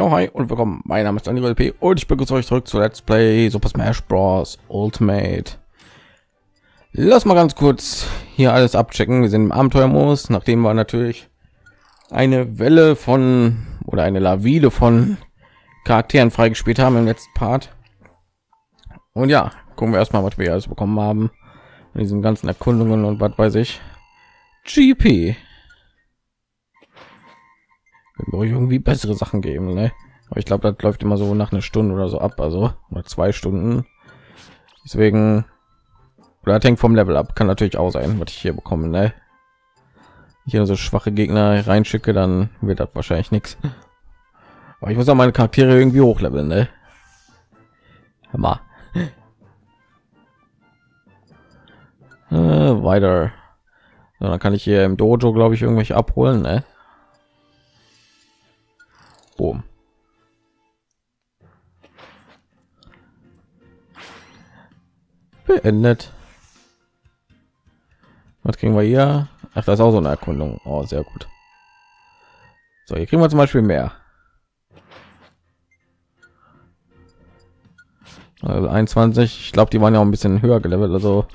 Jo, hi und willkommen. Mein Name ist Daniel P. und ich begrüße euch zurück zu Let's Play Super Smash Bros. Ultimate. Lass mal ganz kurz hier alles abchecken. Wir sind im Abenteuermodus, nachdem wir natürlich eine Welle von oder eine Lawine von Charakteren freigespielt haben im letzten Part. Und ja, gucken wir erstmal, was wir alles bekommen haben. In diesen ganzen Erkundungen und was weiß ich. GP irgendwie bessere Sachen geben, ne? Aber ich glaube, das läuft immer so nach einer Stunde oder so ab, also oder zwei Stunden. Deswegen oder das hängt vom Level ab, kann natürlich auch sein, was ich hier bekomme, ne? Hier so schwache Gegner reinschicke, dann wird das wahrscheinlich nichts. Aber ich muss auch meine Charaktere irgendwie hochleveln, ne? Hammer. Äh, weiter. So, dann kann ich hier im Dojo, glaube ich, irgendwelche abholen, ne? Boom. Beendet. Was kriegen wir hier? Ach, das ist auch so eine Erkundung. Oh, sehr gut. So, hier kriegen wir zum Beispiel mehr. Also 21. Ich glaube, die waren ja auch ein bisschen höher gelevelt. Also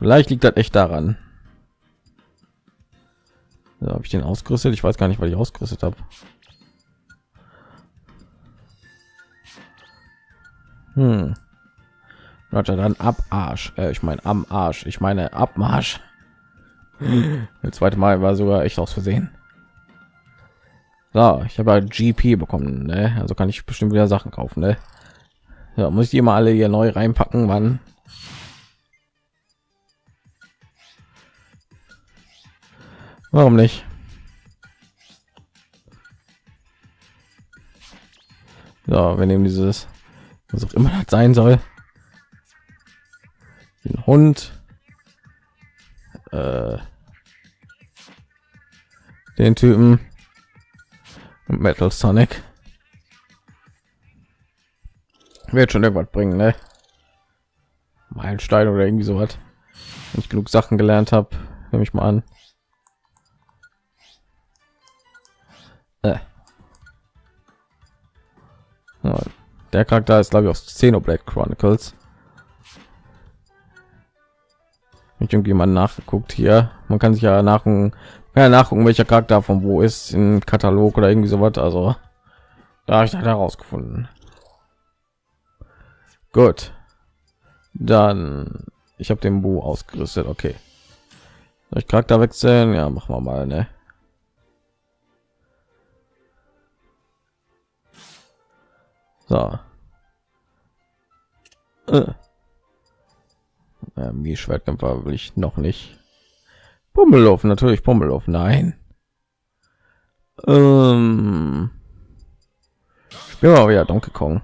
vielleicht liegt das echt daran. So, habe ich den ausgerüstet? Ich weiß gar nicht, weil ich ausgerüstet habe. Hm. Roger, dann ab Arsch. Äh, ich meine am Arsch. Ich meine Abmarsch. Das zweite Mal war sogar echt aus Versehen. So, ich habe GP bekommen, ne? also kann ich bestimmt wieder Sachen kaufen. Ne? Ja, muss ich die mal alle hier neu reinpacken, wann? Warum nicht? So, wir nehmen dieses was auch immer das sein soll. Den Hund, äh, den Typen und Metal Sonic wird schon irgendwas bringen, ne? Meilenstein oder irgendwie so was. Wenn ich genug Sachen gelernt habe, nehme ich mal an. Äh. Der Charakter ist glaube ich aus Xenoblade Chronicles. Ich irgendwie mal nachgeguckt hier. Man kann sich ja nach ja nachgucken, welcher Charakter von wo ist im Katalog oder irgendwie so was. Also da habe ich dann herausgefunden. Gut, dann ich habe den Bu ausgerüstet. Okay, ich Charakter wechseln. Ja, machen wir mal. Ne? So. Äh. Ähm, wie Schwertkämpfer will ich noch nicht. Pummelow, natürlich Pummelow. Nein. Ähm. Spielen wir wieder Donkey Kong.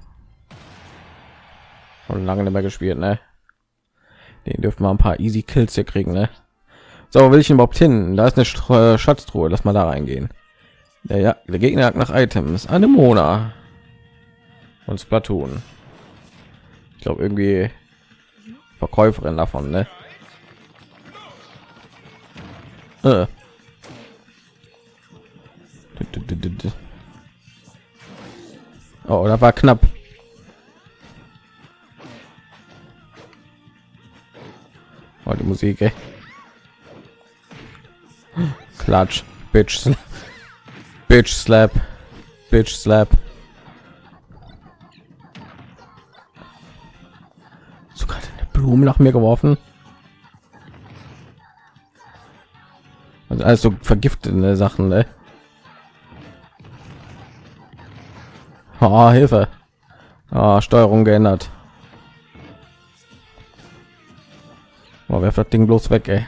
Schon lange nicht mehr gespielt, ne? Den dürfen wir ein paar Easy Kills hier kriegen, ne? So, will ich überhaupt hin? Da ist eine Schatztruhe. Lass mal da reingehen. Der, ja, der Gegner nach Items. Eine Mona und Splatoon. Ich glaube irgendwie Verkäuferin davon, ne? Äh. Oh, da war knapp. Oh, die Musik, ey. Klatsch, Bitch, Bitch Slap, Bitch Slap. Blumen nach mir geworfen. Also vergiftete Sachen, ne? Oh, Hilfe. Oh, Steuerung geändert. Oh, werft das Ding bloß weg, ey.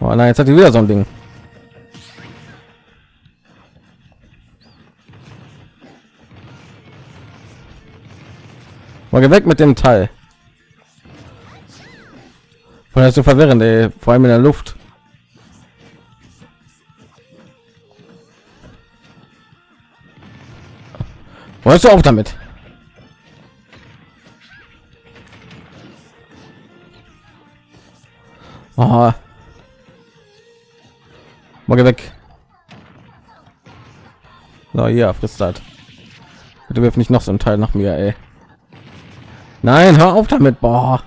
Oh nein, jetzt hat die wieder so ein Ding. Mal weg mit dem Teil. Und das so verwirrend, ey. vor allem in der Luft. Wolltest du auch damit? Aha. Mal weg. So, ja, frisst das. Bitte wirf nicht noch so ein Teil nach mir, ey. Nein, hör auf damit, boah.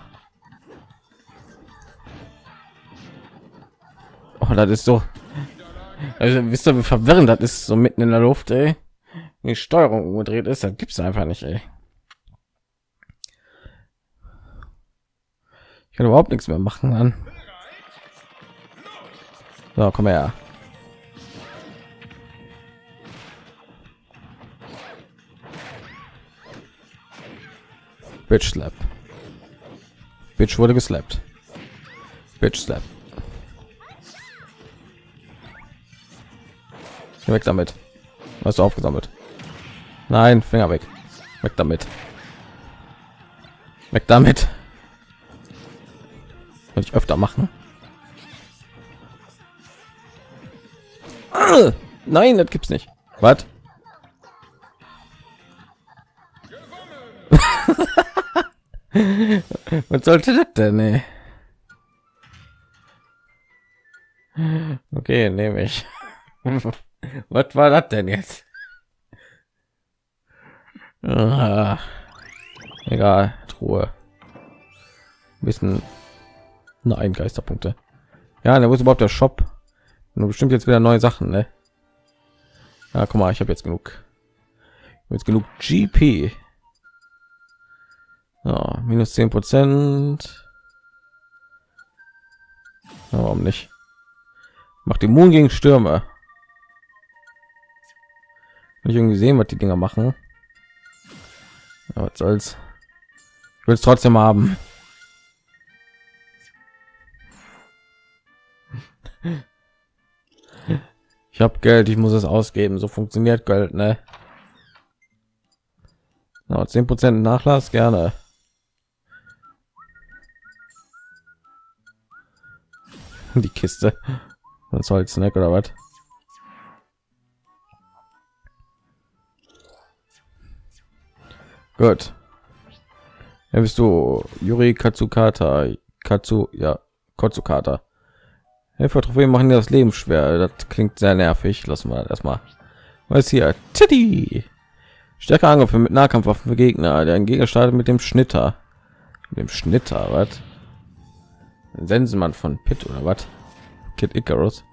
Oh, das ist so. Also, wisst ihr, wie verwirrend das ist, so mitten in der Luft, ey. Die Steuerung umgedreht ist, dann gibt's einfach nicht, ey. Ich kann überhaupt nichts mehr machen, dann. So, komm her. Bitch slap. Bitch wurde geslappt. Bitch slap. Weg damit. Hast du aufgesammelt? Nein, Finger weg. Weg damit. Weg damit. Will ich öfter machen. Nein, das gibt's nicht. Was? Was sollte das denn? Ey? Okay, nehme ich. Was war das denn jetzt? Ah, egal, Truhe. Wissen. Nein, Geisterpunkte. Ja, da muss überhaupt der Shop. Nur bestimmt jetzt wieder neue Sachen, ne? Ja, guck mal, ich habe jetzt genug. Jetzt genug GP. Ja, minus 10 Prozent. Warum nicht? Macht immun gegen Stürme. Nicht irgendwie sehen, was die Dinger machen. Ja, was soll's. Ich will es trotzdem haben. Ich habe Geld, ich muss es ausgeben. So funktioniert Geld, ne? Zehn Prozent Nachlass gerne. die Kiste. Was soll Snack oder was? Gut. Ja, bist du Yuri Katsukata. Katsu, ja, Kotsukata. Helfer Trophäe machen dir das Leben schwer. Das klingt sehr nervig. Lassen wir erstmal. Was hier? Titty. Stärker Angriffe mit Nahkampfwaffen für Gegner. Der Gegner startet mit dem Schnitter. Mit dem Schnitter, was? Sensenmann von Pitt oder was? Kid Icarus.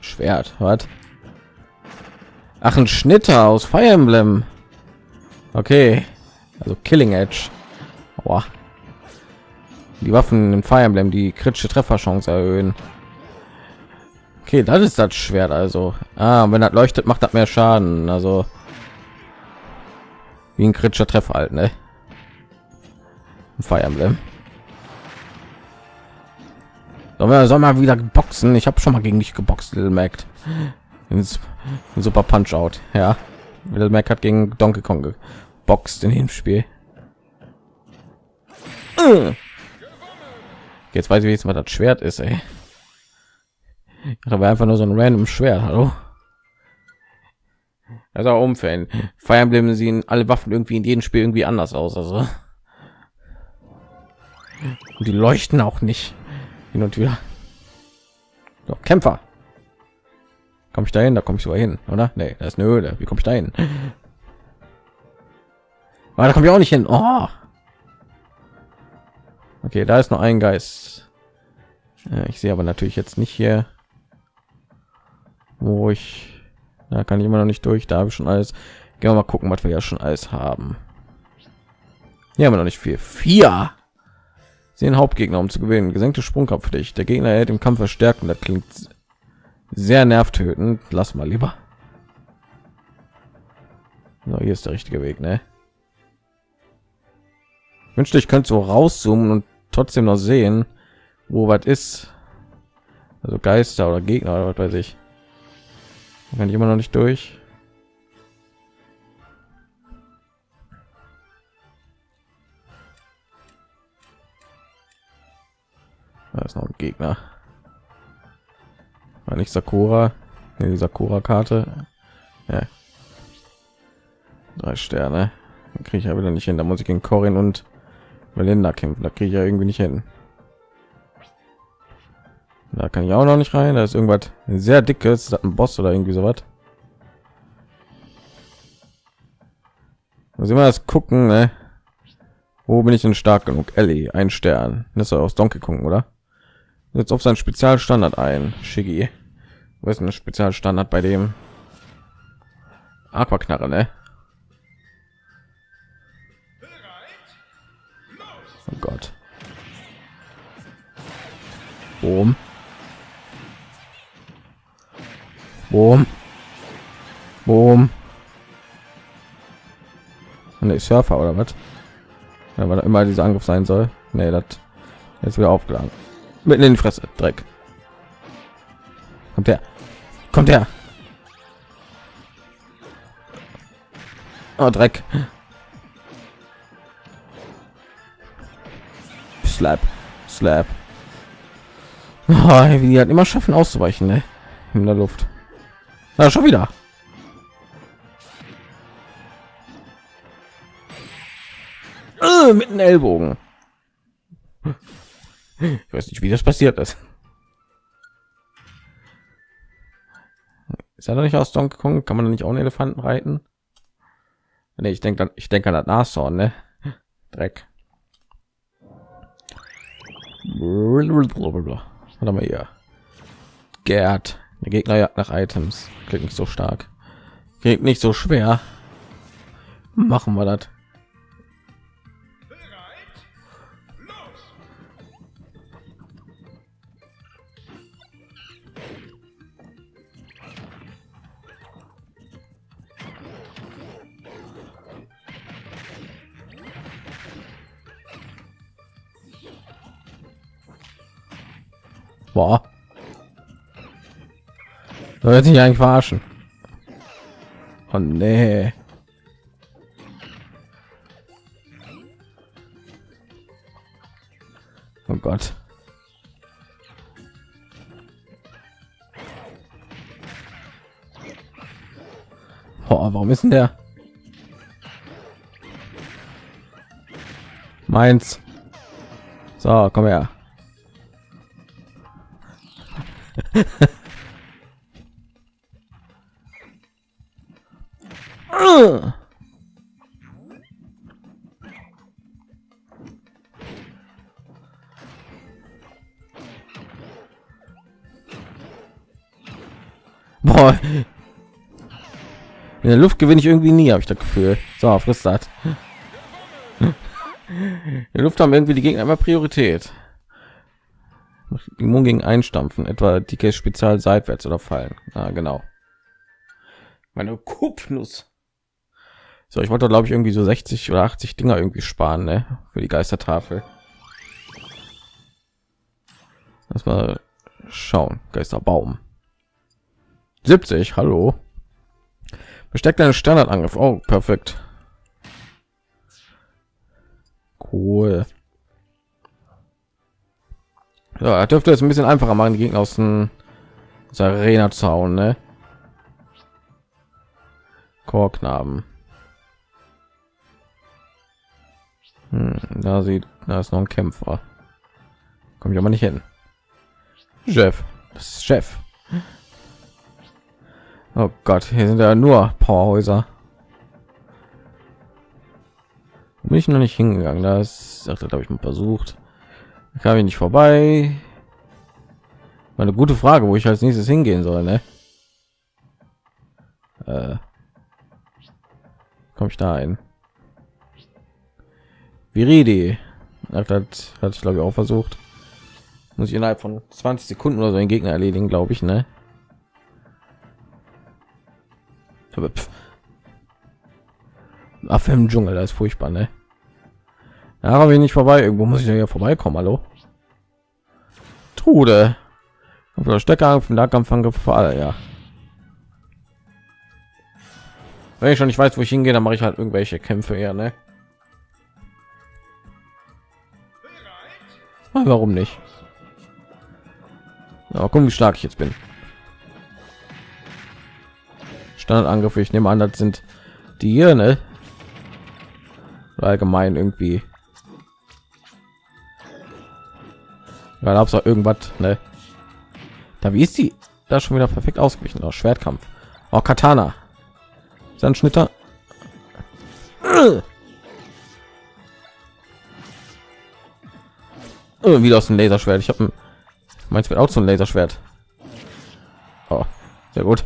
Schwert, was? Ach, ein Schnitter aus Fire Emblem. Okay, also Killing Edge. Aua. Die Waffen in Fire Emblem, die kritische Trefferchance erhöhen. Okay, das ist das Schwert also. Ah, wenn das leuchtet, macht das mehr Schaden. Also wie ein kritischer Treffer halt, ne? Fire Emblem. Soll mal wieder boxen? Ich habe schon mal gegen dich geboxt, Little Mac. Super Punch Out, ja. Little Mac hat gegen Donkey Kong geboxt in dem Spiel. Jetzt weiß ich jetzt mal das Schwert ist, ey. Aber einfach nur so ein random Schwert, hallo. Also umfällen. Fire Emblem sehen alle Waffen irgendwie in jedem Spiel irgendwie anders aus, also. Und die leuchten auch nicht hin und wieder. Doch, Kämpfer. Komme ich dahin? Da komme ich so hin, oder? Nee, da ist eine Höhle. Wie komme ich dahin? Aber da komme ich auch nicht hin. Oh. Okay, da ist noch ein Geist. Ich sehe aber natürlich jetzt nicht hier, wo ich. Da kann ich immer noch nicht durch. Da habe ich schon alles. Gehen wir mal gucken, was wir ja schon alles haben. Hier haben wir noch nicht viel. Vier den Hauptgegner, um zu gewinnen. Gesenkte Sprungkraft für dich. Der Gegner hält im Kampf verstärken. Das klingt sehr nervtötend. Lass mal lieber. So, hier ist der richtige Weg, ne? Wünschte, ich könnte so rauszoomen und trotzdem noch sehen, wo was ist. Also Geister oder Gegner oder was weiß ich. Kann ich immer noch nicht durch. Da ist noch ein Gegner. War nicht Sakura. Nee, die Sakura-Karte. Ja. Drei Sterne. Kriege ich ja wieder nicht hin. Da muss ich gegen Corin und Melinda kämpfen. Da kriege ich ja irgendwie nicht hin. Da kann ich auch noch nicht rein. Da ist irgendwas sehr dickes, ist das ein Boss oder irgendwie sowas. Muss immer das gucken, ne? Wo bin ich denn stark genug? Ellie, ein Stern. Das ist aus Donkey Kong, oder? Jetzt auf seinen Spezialstandard ein. Shiggy. Was ist ein Spezialstandard bei dem? Aquaknarre, ne? Oh Gott. Boom. Boom. Boom. Ne, Surfer oder was? Ja, weil immer dieser Angriff sein soll. Ne, das jetzt wieder aufgeladen. Mitten in die Fresse, Dreck. Kommt der? Kommt der? Oh, Dreck. Slap, slap. Oh, wie hat immer schaffen auszuweichen, ne? In der Luft. Na, schon wieder. Äh, mit einem Ellbogen. Ich weiß nicht, wie das passiert ist. Ist er doch nicht aus Donkey Kong? Kann man nicht auch einen Elefanten reiten? Nee, ich denke, ich denke an das Nashorn, ne? Dreck. Warte mal hier. Gerd. Der Gegner jagt nach Items. Klingt nicht so stark. Klingt nicht so schwer. Machen wir das. Boah. Soll sich eigentlich verarschen? Oh nee. Oh Gott. Oh, warum ist denn der? Meins. So, komm her. Boah. In der Luft gewinne ich irgendwie nie, habe ich das Gefühl. So, frisst das. In der Luft haben irgendwie die Gegner immer Priorität. Immun gegen Einstampfen, etwa dicke Spezial seitwärts oder fallen. Ah, genau. Meine Kupfnuss. So, ich wollte glaube ich irgendwie so 60 oder 80 Dinger irgendwie sparen, ne? Für die Geistertafel. Das mal schauen. Geisterbaum. 70, hallo. Besteckt einen Standardangriff. Oh, perfekt. Cool. Ja, er dürfte es ein bisschen einfacher machen, die Gegner aus dem Arena zu hauen, ne? Chorknaben. Hm, da sieht, da ist noch ein Kämpfer. Komme ich aber nicht hin. Chef, das ist Chef. Oh Gott, hier sind ja nur Powerhäuser. Bin ich noch nicht hingegangen. Das sagt, habe ich mal versucht kam ich nicht vorbei. Eine gute frage wo ich als nächstes hingehen soll ne? äh, komme ich da ein Viridi hat, hat ich glaube ich auch versucht. Muss ich innerhalb von 20 sekunden oder so einen gegner erledigen glaube ich ne? Affe im Dschungel, das ist furchtbar, ne? Ja, aber ich nicht vorbei. Irgendwo muss ich ja hier vorbeikommen. Hallo? Trude. Oder Stecker vom Nahkampfangriff für alle, ja. Wenn ich schon nicht weiß, wo ich hingehe, dann mache ich halt irgendwelche Kämpfe eher, ne? Warum nicht? Ja, gucken, wie stark ich jetzt bin. Standardangriffe, ich nehme an, das sind die hier, ne? Allgemein irgendwie weil hab's auch irgendwas ne Da wie ist die? Da schon wieder perfekt ausgewichen. Oh, Schwertkampf. Oh, Katana. Sandschnitter. Oh, wieder aus dem Laserschwert. Ich habe ein meins wird auch so ein Laserschwert. Oh, sehr gut.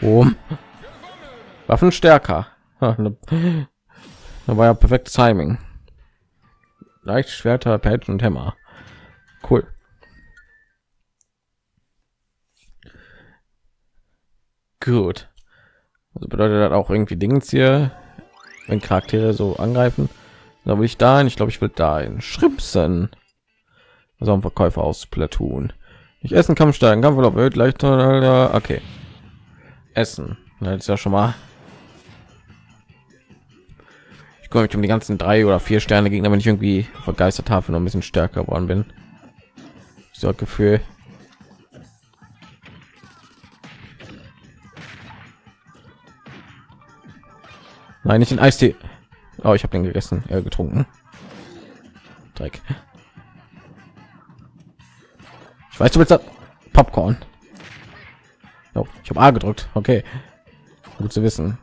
Um. Waffen stärker. Da war ja perfekt Timing. Leicht Schwerter, Patch und Hämmer. Cool. Gut. Also bedeutet das auch irgendwie Dingens hier, wenn Charaktere so angreifen. Da will ich da hin. Ich glaube, ich will da in Schrimpsen. Also ein Verkäufer aus Platoon. Ich essen Kampf steigen, Kampf auf Welt leicht. Okay. Essen. Das ist ja schon mal. Komme mich um die ganzen drei oder vier Sterne Gegner, wenn ich irgendwie vergeistert habe, noch ein bisschen stärker geworden bin. So Gefühl. Nein, nicht in Eistee. Oh, ich habe den gegessen, äh, getrunken. Dreck. Ich weiß, du willst Popcorn. Oh, ich habe A gedrückt. Okay, gut zu wissen.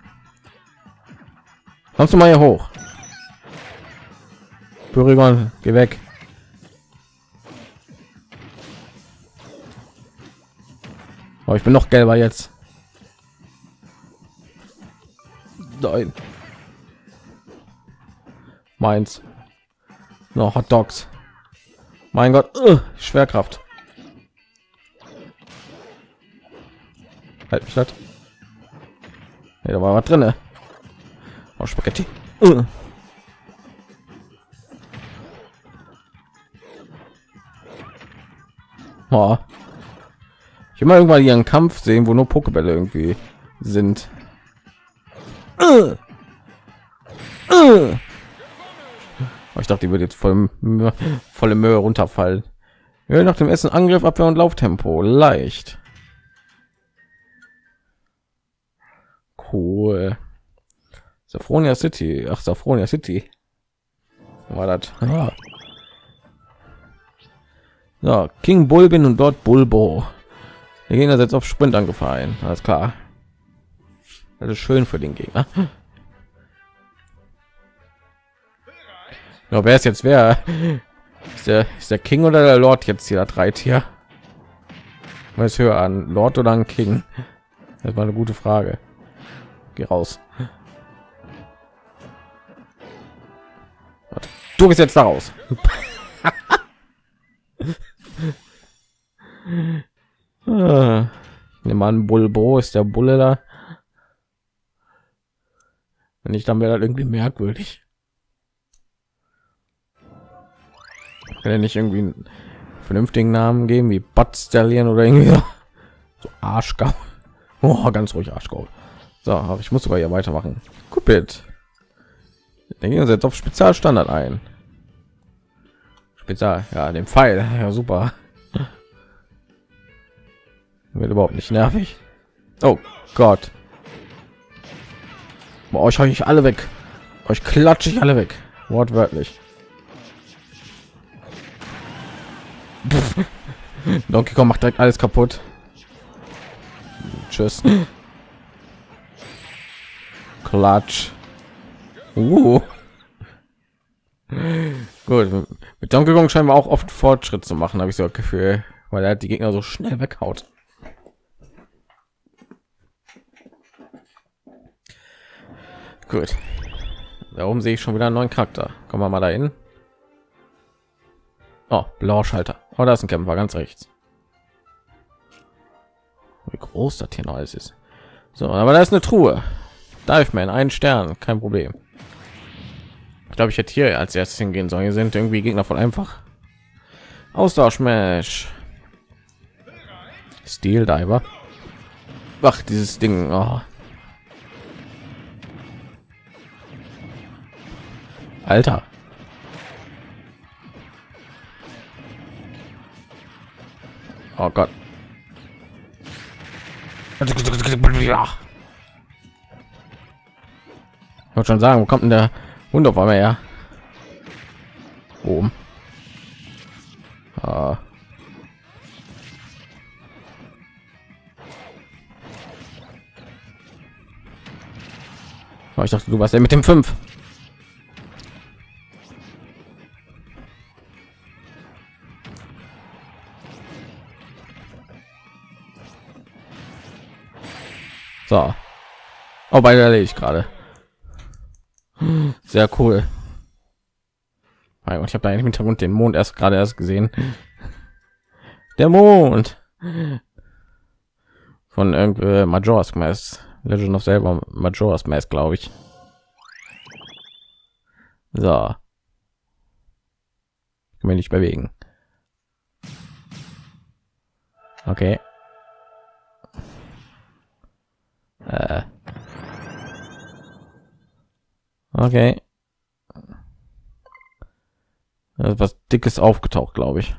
Kommst du mal hier hoch? Porygon, geh weg. Oh, ich bin noch gelber jetzt. Nein meins noch Hot Dogs. Mein Gott, uh, Schwerkraft. Halt mich das. Ja, da war was drin. Oh, Spaghetti. Uh. Oh. Ich immer irgendwann ihren Kampf sehen, wo nur Pokebälle irgendwie sind. Uh. Uh. Ich dachte, die wird jetzt voll volle Mühe runterfallen. Ja, nach dem Essen Angriff, Abwehr und Lauftempo. Leicht. Cool. Safronia City. Ach, Safronia City. War das? Ja. ja. King Bulbin und dort Bulbo. Der Gegner setzt auf Sprint angefallen. Alles klar. Das ist schön für den Gegner. Ja, wer ist jetzt wer? Ist der, ist der King oder der Lord jetzt hier drei Tier? Was höher an Lord oder ein King? Das war eine gute Frage. Geh raus. Du bist jetzt da raus. ah, der Mann Bulbo ist der Bulle da. Wenn nicht, dann wäre das irgendwie merkwürdig. Kann er nicht irgendwie einen vernünftigen Namen geben wie Bud Stallion oder irgendwie so, Arschgau. Oh, ganz ruhig Arschgau. So, aber ich muss sogar hier weitermachen. Cupid. Den gehen jetzt auf Spezialstandard ein. Spezial, ja, den Pfeil, ja super. Wird überhaupt nicht nervig. Oh Gott. Boah, euch euch alle weg. Euch klatsche ich alle weg. Wortwörtlich. Donkey Kong macht direkt alles kaputt. Tschüss. Klatsch. Uh. Gut, mit Donkey Kong scheinen wir auch oft Fortschritt zu machen, habe ich so das Gefühl, weil er die Gegner so schnell weghaut. Gut. Darum sehe ich schon wieder einen neuen Charakter. Kommen wir mal dahin. Oh, blauer Schalter. Oh, da ist ein Kämpfer ganz rechts. Wie groß das hier noch alles ist. So, aber da ist eine Truhe. Dive Man, ein Stern, kein Problem. Ich glaube, ich hätte hier als erstes hingehen sollen. Hier sind irgendwie Gegner von einfach. Austauschmesh. Steel Diver. Ach, dieses Ding. Oh. Alter. Oh Gott. Ich wollte schon sagen, wo kommt denn der und auf einmal ja. Oben. Ah. ah ich dachte, du warst ja mit dem fünf. So. Oh, beide ich gerade. Sehr cool. Ich habe da im Hintergrund den Mond erst gerade erst gesehen. Der Mond von irgendwie Majora's Mask, Legend of Zelda Majora's Mask, glaube ich. So. Kann mich nicht bewegen. Okay. Äh. Okay. was dickes aufgetaucht, glaube ich.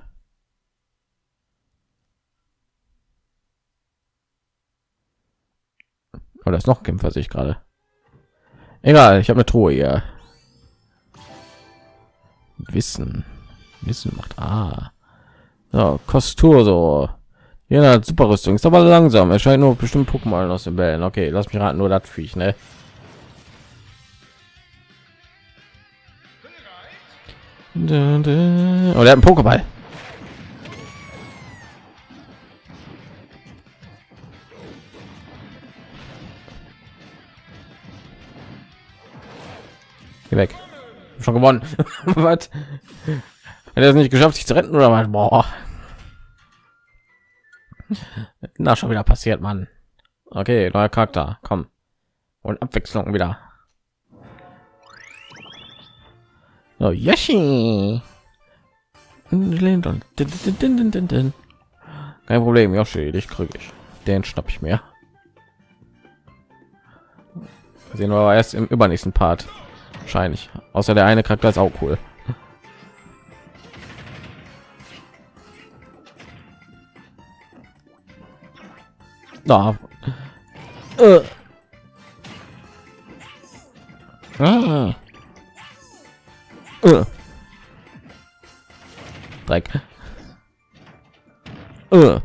Oder ist noch Kämpfer sich gerade. Egal, ich habe eine Truhe hier. Wissen. Wissen macht ah. Ja, Kostur so. Ja, super Rüstung ist aber langsam. Er scheint nur bestimmt Pokémon aus den Bällen. Okay, lass mich raten, nur das Viech, ne? Oh, er hat einen Pokéball. Geh weg. Schon gewonnen. was? Hat er es nicht geschafft, sich zu retten oder was? Boah. Na, schon wieder passiert, Mann. Okay, neuer Charakter. Komm. Und Abwechslung wieder. Oh, Yoshi. Kein Problem, Yoshi, dich kriege ich. Den schnapp ich mir. Sehen wir aber erst im übernächsten Part. Wahrscheinlich. Außer der eine Charakter ist auch cool. Da. Äh. Ah. Uh. Dreck. Uh.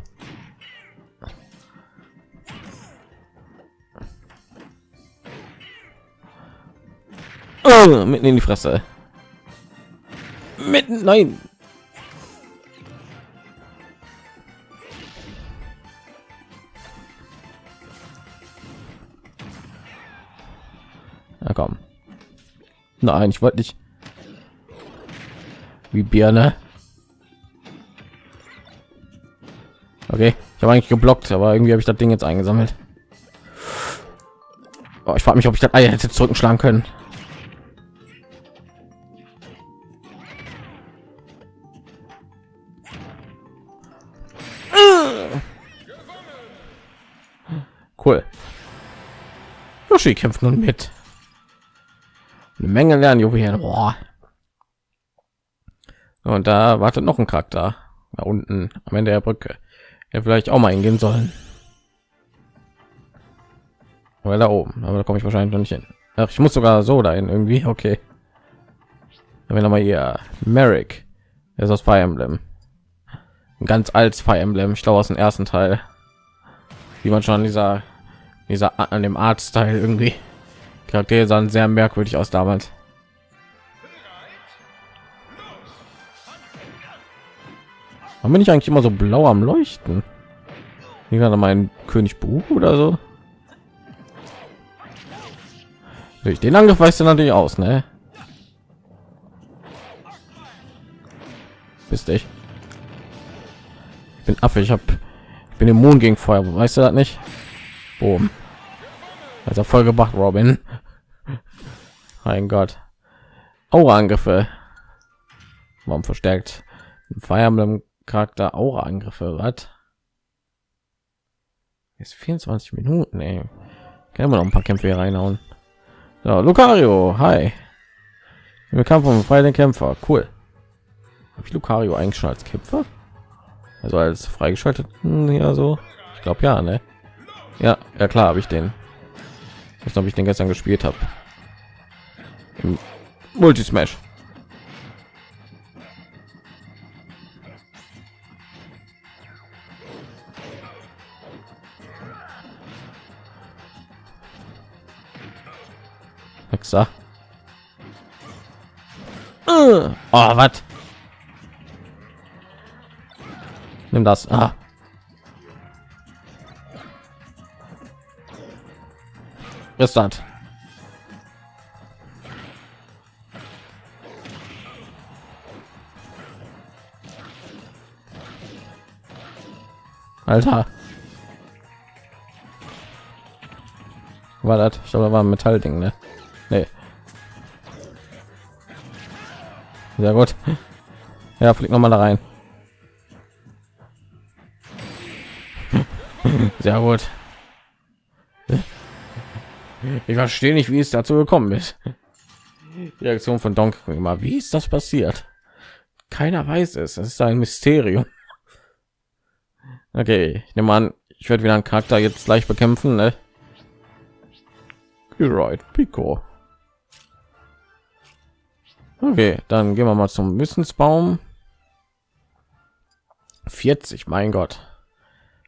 Uh, mitten in die Fresse. Mitten, nein. Na komm. Nein, ich wollte nicht wie Birne. Okay, ich habe eigentlich geblockt, aber irgendwie habe ich das Ding jetzt eingesammelt. Oh, ich frage mich, ob ich das Ei hätte zurückschlagen können. Cool. Yoshi kämpft nun mit. Eine Menge lernen Juwelen. Boah. Und da wartet noch ein Charakter da unten am Ende der Brücke. Ja, vielleicht auch mal hingehen sollen. Oder da oben, aber da komme ich wahrscheinlich noch nicht hin. Ach, ich muss sogar so dahin irgendwie. Okay. Wenn wir mal hier Merrick, er ist aus Fire Emblem, ein ganz altes Fire Emblem. Ich glaube aus dem ersten Teil, wie man schon dieser dieser an dem Art-Style irgendwie Charaktere sahen sehr merkwürdig aus damals. Warum bin ich eigentlich immer so blau am Leuchten? Wie gerade mein König Buch oder so? Durch den Angriff weißt du natürlich aus, ne? Bist ich. ich bin Affe, ich habe ich bin immun gegen Feuer, weißt du das nicht? Boom. Also voll gebracht, Robin. Mein Gott. Aura-Angriffe. Warum verstärkt? Fire Emblem Charakter Aura Angriffe hat. Ist 24 Minuten, ey. Können wir noch ein paar Kämpfe hier reinhauen. So, Lucario, hi. Wir kamen vom freien Kämpfer, cool. Habe ich Lucario eigentlich schon als Kämpfer? Also als freigeschaltet? Hm, ja, so. Ich glaube ja, ne? Ja, ja klar, habe ich den. Ich glaube, ich den gestern gespielt habe. Multismash. Wichser. Uh, oh, was? Nimm das. Ah. Das? Alter. War das? Ich glaube, da war ein Metallding, ne? Nee. Sehr gut. Ja, fliegt noch mal da rein. Sehr gut. Ich verstehe nicht, wie es dazu gekommen ist. Die Reaktion von Donkey Kong immer. Wie ist das passiert? Keiner weiß es. Es ist ein Mysterium. Okay, ich nehme an, ich werde wieder einen Charakter jetzt gleich bekämpfen. Ne? Right, Pico. Okay, dann gehen wir mal zum Wissensbaum. 40, mein Gott.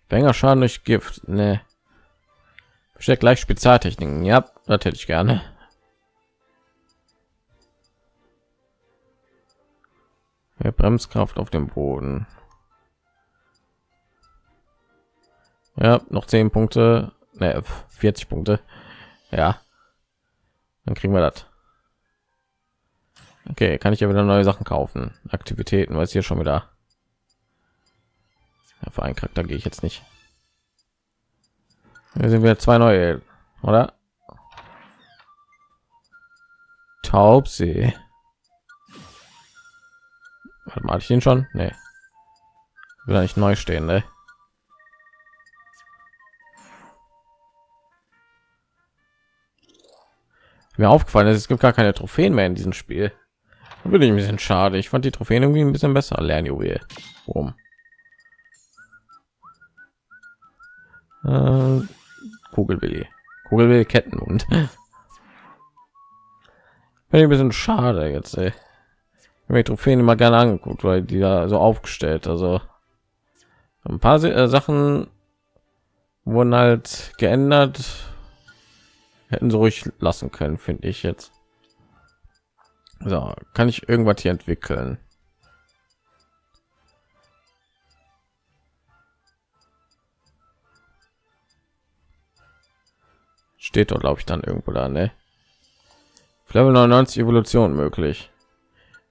Banger Schaden durch Gift. Ne. Versteckt gleich Spezialtechniken. Ja, das hätte ich gerne. Ja, Bremskraft auf dem Boden. Ja, noch 10 Punkte. Ne, 40 Punkte. Ja. Dann kriegen wir das. Okay, kann ich ja wieder neue Sachen kaufen. Aktivitäten, weiß hier schon wieder. Ja, für einen Charakter gehe ich jetzt nicht. Hier sind wir zwei neue, oder? Taubsee. Warte mal, ich den schon? Nee. Will nicht neu stehen, ne? Mir aufgefallen ist, es gibt gar keine Trophäen mehr in diesem Spiel. Bin ich ein bisschen schade. Ich fand die Trophäen irgendwie ein bisschen besser. Lernjuwel. Boom. Äh, Kugelwilli. Kugelwilli Ketten und ein bisschen schade jetzt. Ey. Ich mir Trophäen immer gerne angeguckt, weil die da so aufgestellt. Also ein paar äh, Sachen wurden halt geändert. Hätten sie ruhig lassen können, finde ich jetzt. So, kann ich irgendwas hier entwickeln? steht dort glaube ich dann irgendwo da ne? Level 99 evolution möglich.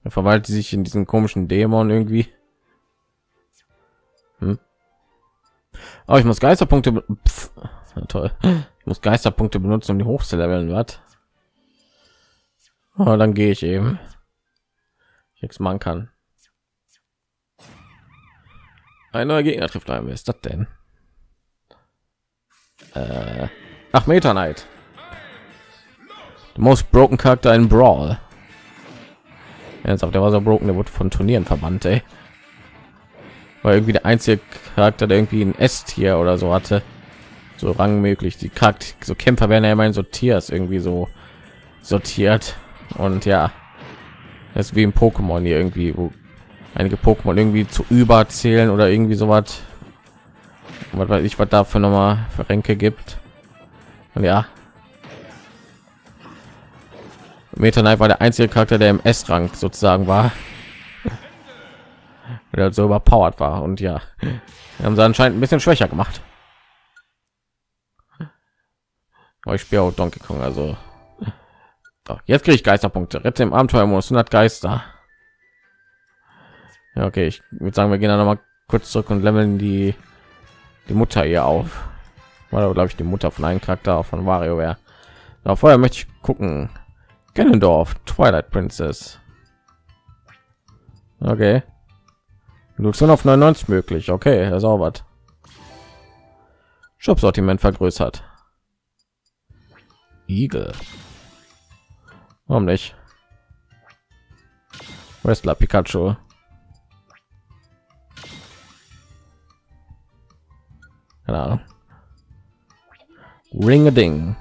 Er verwaltet sich in diesen komischen dämon irgendwie. Hm? aber oh, ich muss geisterpunkte Pff, toll. Ich muss geisterpunkte benutzen um die hoch zu leveln was oh, dann gehe ich eben nichts machen kann ein neuer gegner trifft ein ist das denn äh Ach, Meta Knight. The most broken Charakter in Brawl. Auf der war so broken, der wurde von Turnieren verbannt, ey. War irgendwie der einzige Charakter, der irgendwie ein S-Tier oder so hatte. So rang möglich. Die Charakter, so Kämpfer werden ja immer in so Tiers irgendwie so sortiert. Und ja, das ist wie im Pokémon hier irgendwie, wo einige Pokémon irgendwie zu überzählen oder irgendwie so was. Was weiß ich, was dafür noch mal für Ränke gibt. Und ja. Meta Knight war der einzige Charakter, der im S-Rang sozusagen war. Der so überpowered war. Und ja, haben sie anscheinend ein bisschen schwächer gemacht. Aber ich spiele auch Donkey Kong, also. Doch, jetzt kriege ich Geisterpunkte. Rette im Abenteuermodus 100 Geister. Ja, okay, ich würde sagen, wir gehen dann noch mal kurz zurück und leveln die die Mutter hier auf war glaube ich die Mutter von einem Charakter von Wario wäre. Vorher möchte ich gucken. Ganondorf, Twilight Princess. Okay. Reduktion auf 99 möglich. Okay, das auch was. Shop-Sortiment vergrößert. Igel. Warum nicht? Wrestler Pikachu. Keine Ahnung. Ring a Ding.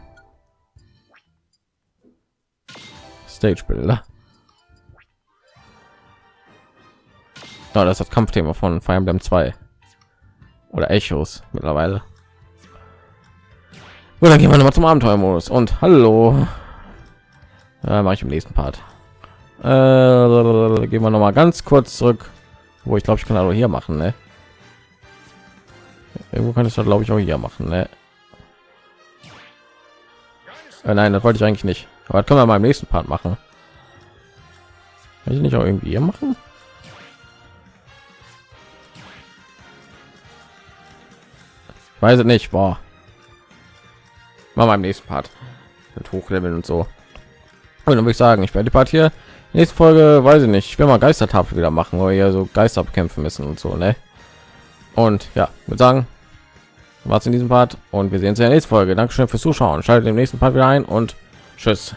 Stage Bilder. Oh, das ist das Kampfthema von Fire Emblem 2 oder Echos mittlerweile. Und dann gehen wir noch mal zum Abenteuermodus und hallo. Äh, mache ich im nächsten Part. Äh, gehen wir noch mal ganz kurz zurück, wo ich glaube, ich kann also hier machen. Ne? Irgendwo kann ich das glaube ich auch hier machen. Ne? Äh, nein, das wollte ich eigentlich nicht. Aber das können wir mal im nächsten Part machen. Kann ich nicht auch irgendwie hier machen? weiß es nicht. Machen wir im nächsten Part mit Hochleveln und so. Und dann würde ich sagen, ich werde die Part hier nächste Folge, weiß ich nicht, ich will mal Geistertafel wieder machen, wo wir so Geister bekämpfen müssen und so, ne? Und ja, würde sagen, was in diesem Part und wir sehen uns in der nächsten Folge. Dankeschön fürs Zuschauen. Schaltet im nächsten Part wieder ein und tschüss.